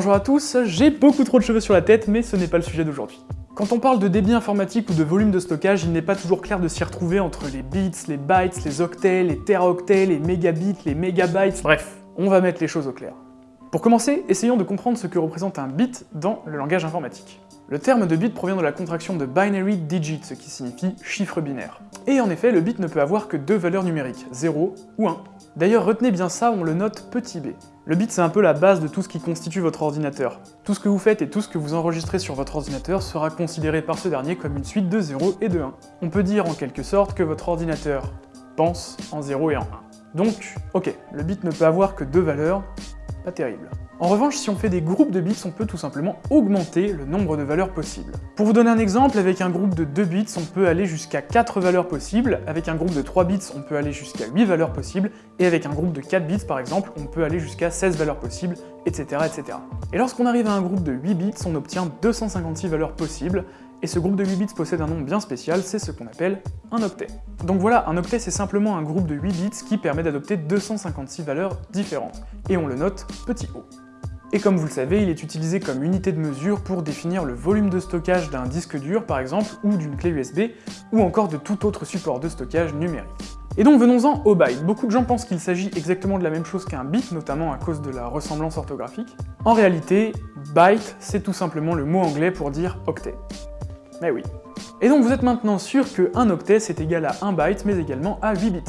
Bonjour à tous, j'ai beaucoup trop de cheveux sur la tête, mais ce n'est pas le sujet d'aujourd'hui. Quand on parle de débit informatique ou de volume de stockage, il n'est pas toujours clair de s'y retrouver entre les bits, les bytes, les octets, les teraoctets, les mégabits, les mégabytes, bref, on va mettre les choses au clair. Pour commencer, essayons de comprendre ce que représente un bit dans le langage informatique. Le terme de bit provient de la contraction de binary digit, ce qui signifie chiffre binaire. Et en effet, le bit ne peut avoir que deux valeurs numériques, 0 ou 1. D'ailleurs, retenez bien ça, on le note petit b. Le bit, c'est un peu la base de tout ce qui constitue votre ordinateur. Tout ce que vous faites et tout ce que vous enregistrez sur votre ordinateur sera considéré par ce dernier comme une suite de 0 et de 1. On peut dire en quelque sorte que votre ordinateur pense en 0 et en 1. Donc, ok, le bit ne peut avoir que deux valeurs, pas terrible. En revanche, si on fait des groupes de bits, on peut tout simplement augmenter le nombre de valeurs possibles. Pour vous donner un exemple, avec un groupe de 2 bits, on peut aller jusqu'à 4 valeurs possibles, avec un groupe de 3 bits, on peut aller jusqu'à 8 valeurs possibles, et avec un groupe de 4 bits par exemple, on peut aller jusqu'à 16 valeurs possibles, etc. etc. Et lorsqu'on arrive à un groupe de 8 bits, on obtient 256 valeurs possibles, et ce groupe de 8 bits possède un nom bien spécial, c'est ce qu'on appelle un octet. Donc voilà, un octet c'est simplement un groupe de 8 bits qui permet d'adopter 256 valeurs différentes, et on le note petit o. Et comme vous le savez, il est utilisé comme unité de mesure pour définir le volume de stockage d'un disque dur par exemple, ou d'une clé USB, ou encore de tout autre support de stockage numérique. Et donc venons-en au byte. Beaucoup de gens pensent qu'il s'agit exactement de la même chose qu'un bit, notamment à cause de la ressemblance orthographique. En réalité, byte, c'est tout simplement le mot anglais pour dire octet. Mais oui. Et donc vous êtes maintenant sûr que 1 octet c'est égal à 1 byte, mais également à 8 bits.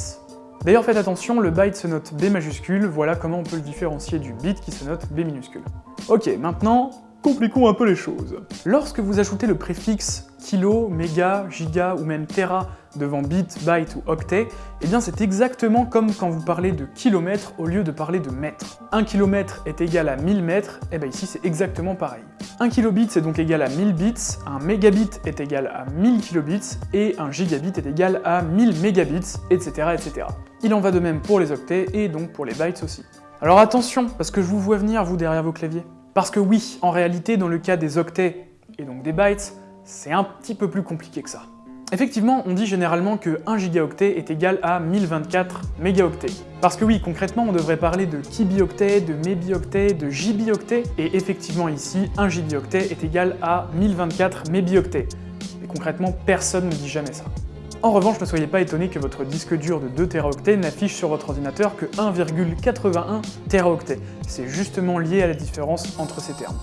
D'ailleurs faites attention, le byte se note B majuscule, voilà comment on peut le différencier du bit qui se note B minuscule. Ok, maintenant, compliquons un peu les choses. Lorsque vous ajoutez le préfixe kilo, méga, giga ou même tera devant bit, byte ou octet, eh bien c'est exactement comme quand vous parlez de kilomètres au lieu de parler de mètres. Un kilomètre est égal à 1000 mètres, et eh bien ici c'est exactement pareil. Un kilobit c'est donc égal à 1000 bits, un mégabit est égal à 1000 kilobits, et un gigabit est égal à 1000 mégabits, etc. etc. Il en va de même pour les octets, et donc pour les bytes aussi. Alors attention, parce que je vous vois venir, vous, derrière vos claviers. Parce que oui, en réalité, dans le cas des octets, et donc des bytes, c'est un petit peu plus compliqué que ça. Effectivement, on dit généralement que 1 gigaoctet est égal à 1024 mégaoctets. Parce que oui, concrètement, on devrait parler de kibioctet, de mébioctet, de gibioctet, et effectivement ici, 1 gibioctet est égal à 1024 mébioctets. Et concrètement, personne ne dit jamais ça. En revanche, ne soyez pas étonné que votre disque dur de 2 Teraoctets n'affiche sur votre ordinateur que 1,81 Teraoctets. C'est justement lié à la différence entre ces termes.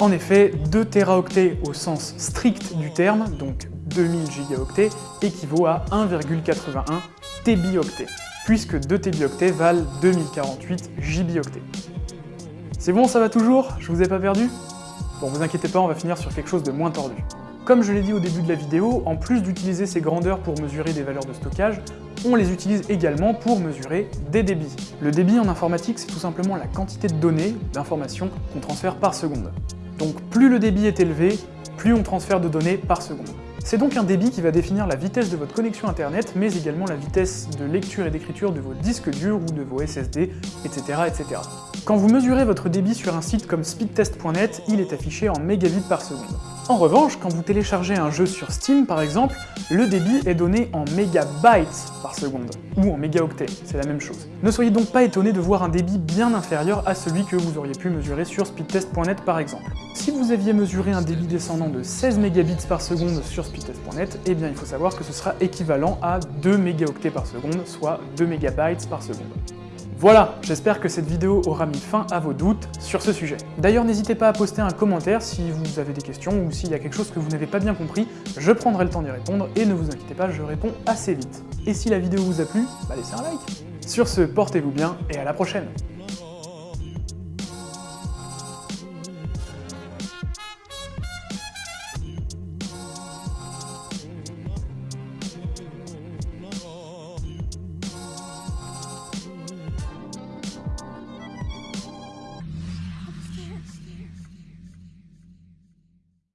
En effet, 2 Teraoctets au sens strict du terme, donc 2000 gigaoctets, équivaut à 1,81 tébioctets, puisque 2 tébioctets valent 2048 gibioctets. C'est bon, ça va toujours? Je vous ai pas perdu? Bon, vous inquiétez pas, on va finir sur quelque chose de moins tordu. Comme je l'ai dit au début de la vidéo, en plus d'utiliser ces grandeurs pour mesurer des valeurs de stockage, on les utilise également pour mesurer des débits. Le débit en informatique, c'est tout simplement la quantité de données, d'informations, qu'on transfère par seconde. Donc plus le débit est élevé, plus on transfère de données par seconde. C'est donc un débit qui va définir la vitesse de votre connexion internet, mais également la vitesse de lecture et d'écriture de vos disques durs ou de vos SSD, etc. etc. Quand vous mesurez votre débit sur un site comme speedtest.net, il est affiché en mégabits par seconde. En revanche, quand vous téléchargez un jeu sur Steam par exemple, le débit est donné en mégabytes par seconde, ou en mégaoctets, c'est la même chose. Ne soyez donc pas étonné de voir un débit bien inférieur à celui que vous auriez pu mesurer sur speedtest.net par exemple. Si vous aviez mesuré un débit descendant de 16 mégabits par seconde sur speedtest.net, eh bien il faut savoir que ce sera équivalent à 2 mégaoctets par seconde, soit 2 mégabytes par seconde. Voilà, j'espère que cette vidéo aura mis fin à vos doutes sur ce sujet. D'ailleurs, n'hésitez pas à poster un commentaire si vous avez des questions ou s'il y a quelque chose que vous n'avez pas bien compris, je prendrai le temps d'y répondre et ne vous inquiétez pas, je réponds assez vite. Et si la vidéo vous a plu, bah laissez un like. Sur ce, portez-vous bien et à la prochaine